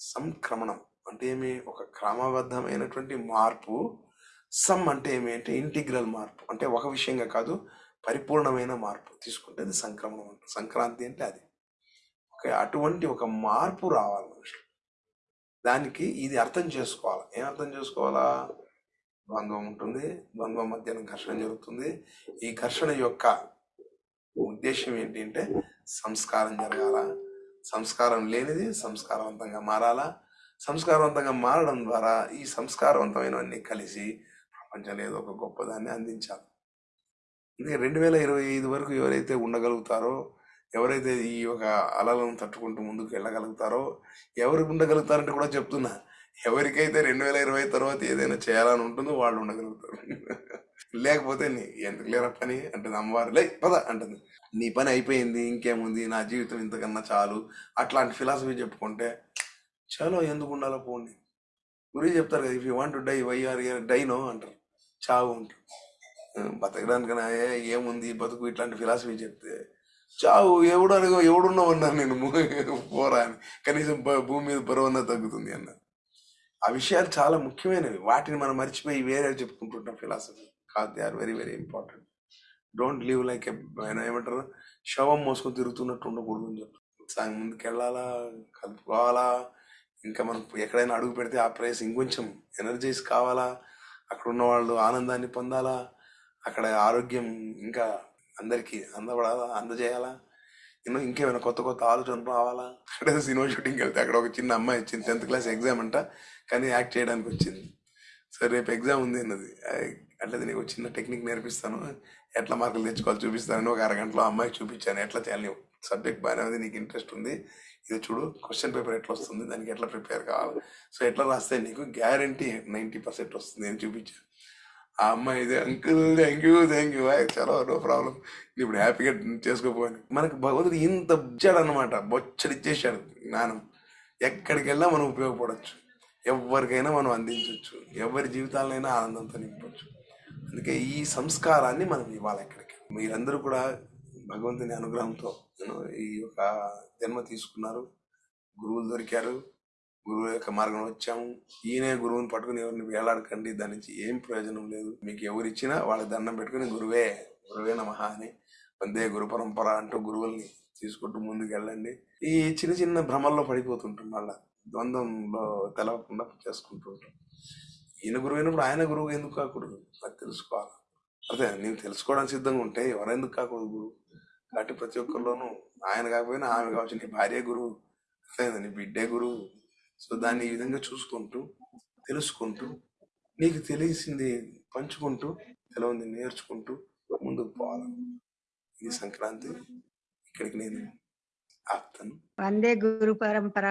సంక్రమణం అంటే ఏమి? ఒక క్రమబద్ధమైనటువంటి మార్పు. సమ్ అంటే ఏమి? అంటే ఇంటిగ్రల్ మార్పు. అంటే ఒక విషయంగా కాదు పరిపూర్ణమైన మార్పు. తీసుకుంటే అది సంక్రమణం అంట. సంక్రాంతి అంటే అది. ఓకే అటువంటి ఒక మార్పు రావాలి మనుషులు. దానికి ఇది అర్థం చేసుకోవాలి. ఏం అర్థం చేసుకోవాలా? ద్వంద్వం ఉంటుంది. ద్వంద్వం మధ్యన ఘర్షణ జరుగుతుంది. ఈ ఘర్షణ యొక్క ఉద్దేశం ఏంటి అంటే సంస్కారం జరగాల? సంస్కారం లేనిది సంస్కారవంతంగా మారాలా? సంస్కారవంతంగా మారడం ద్వారా ఈ సంస్కారవంతమైనవన్నీ కలిసి ప్రపంచంలో ఏదో ఒక గొప్పదాన్ని అందించాలి. అందుకే రెండు వేల ఇరవై ఐదు వరకు ఎవరైతే ఉండగలుగుతారో ఎవరైతే ఈ యొక్క అలలను తట్టుకుంటూ ముందుకు వెళ్ళగలుగుతారో ఎవరు ఉండగలుగుతారంటే కూడా చెప్తున్నా. ఎవరికైతే రెండు వేల ఇరవై తర్వాత ఏదైనా చేయాలని ఉంటుందో వాళ్ళు ఉండగలుగుతారు. లేకపోతే నీ ఎందుకు లేరా పని? అంటుంది అమ్మవారు. లే పద అంటుంది. నీ పని అయిపోయింది ఇంకేముంది? నా జీవితం ఇంతకన్నా చాలు. అట్లాంటి ఫిలాసఫీ చెప్పుకుంటే చలో ఎందుకు ఉండాలో పోండి. గురి చెప్తారు కదా if you want die why are dino అంటారు. చావు అంటారు. బతకడానికి బతకడానికైనా ఏముంది? బతుకు ఇట్లాంటి ఫిలాసఫీ చెప్తే చావు ఎవడు అడుగు ఎవడున్నావు అన్నాను నేను పోరా అని. కనీసం భూమి మీద బరువన్నా తగ్గుతుంది అన్న ఆ విషయాలు చాలా ముఖ్యమైనవి. వాటిని మనం మర్చిపోయి వేరే చెప్పుకుంటుంటాం. ఫిలాసఫీ కాదు they are very very important don't live like ఏమంటారు? శవం మోసుకొని తిరుగుతున్నట్టు ఉండకూడదు అని చెప్తారు. సాయం ముందుకు వెళ్ళాలా కలుపుకోవాలా? ఇంకా మనం ఎక్కడైనా అడుగు పెడితే ఆ ప్లేస్ ఇంకొంచెం ఎనర్జైజ్ కావాలా? అక్కడ ఉన్న వాళ్ళు ఆనందాన్ని పొందాలా? అక్కడ ఆరోగ్యం ఇంకా అందరికీ అందబడాలా? అందజేయాలా? ఎన్నో ఇంకేమైనా కొత్త కొత్త ఆలోచనలు రావాలా? అక్కడ సినిమా షూటింగ్కి వెళ్తే అక్కడ ఒక చిన్న అమ్మాయి వచ్చింది టెన్త్ క్లాస్ ఎగ్జామ్ అంట. కానీ యాక్ట్ చేయడానికి వచ్చింది. సరే రేపు ఎగ్జామ్ ఉంది అన్నది. అట్లయితే నీకు చిన్న టెక్నిక్ నేర్పిస్తాను. ఎట్లా మార్కులు తెచ్చుకోవాలి చూపిస్తానని ఒక అరగంటలో అమ్మాయికి చూపించాను. ఎట్లా చేయాలి సబ్జెక్ట్ బాగానే ఉంది నీకు ఇంట్రెస్ట్ ఉంది. ఇది చూడు క్వశ్చన్ పేపర్ ఎట్లా వస్తుంది దానికి ఎట్లా ప్రిపేర్ కావాలి. సో ఎట్లా రాస్తే నీకు గ్యారంటీ నైంటీ పర్సెంట్ వస్తుంది అని చూపించాను. ఆ అమ్మాయి ఇదే uncle thank you thank you చాలా నో ప్రాబ్లం ఇప్పుడు హ్యాపీగా చేసుకోపోయాను. మనకు భగవంతుడు ఇంత ఇచ్చాడు అనమాట బొచ్చడి ఇచ్చేసాడు జ్ఞానం. ఎక్కడికి వెళ్ళినా మనం ఉపయోగపడవచ్చు ఎవరికైనా మనం అందించవచ్చు ఎవరి జీవితాలైనా ఆనందంతో నింపవచ్చు అందుకే ఈ సంస్కారాన్ని మనం ఇవ్వాలి ఎక్కడికి. మీరందరూ కూడా భగవంతుని అనుగ్రహంతో ఈ యొక్క జన్మ తీసుకున్నారు. గురువులు దొరికారు. గురువు యొక్క మార్గం వచ్చాము. ఈయనే గురువుని పట్టుకుని ఎవరిని వేలాడకండి దాని నుంచి ఏం ప్రయోజనం లేదు. మీకు ఎవరిచ్చినా వాళ్ళ దండం పెట్టుకుని గురువే గురువే నమః అని వందే గురు పరంపర అంటూ గురువుల్ని తీసుకుంటూ ముందుకు వెళ్ళండి ఈ చిన్న చిన్న భ్రమల్లో పడిపోతుంటాం మళ్ళా. ద్వంద్వంలో తెలవకుండా చేసుకుంటూ ఉంటాం. ఈయన గురువు అయినప్పుడు ఆయన గురువు ఎందుకు కాకూడదు? అది తెలుసుకోవాలి? అదే నేను తెలుసుకోవడానికి సిద్ధంగా ఉంటే ఎవరెందుకు కాకూడదు గురువు? కాబట్టి ప్రతి ఒక్కరిలోనూ ఆయన కాకపోయినా ఆమె కావచ్చు నీ భార్య గురువు అదే నీ బిడ్డే గురువు సో దాన్ని ఈ విధంగా చూసుకుంటూ తెలుసుకుంటూ నీకు తెలిసింది పంచుకుంటూ తెలవంది నేర్చుకుంటూ ముందుకు పోవాలి. ఇది సంక్రాంతి ఇక్కడికి నేను ఆపుతాను. వందే గురు పరంపర.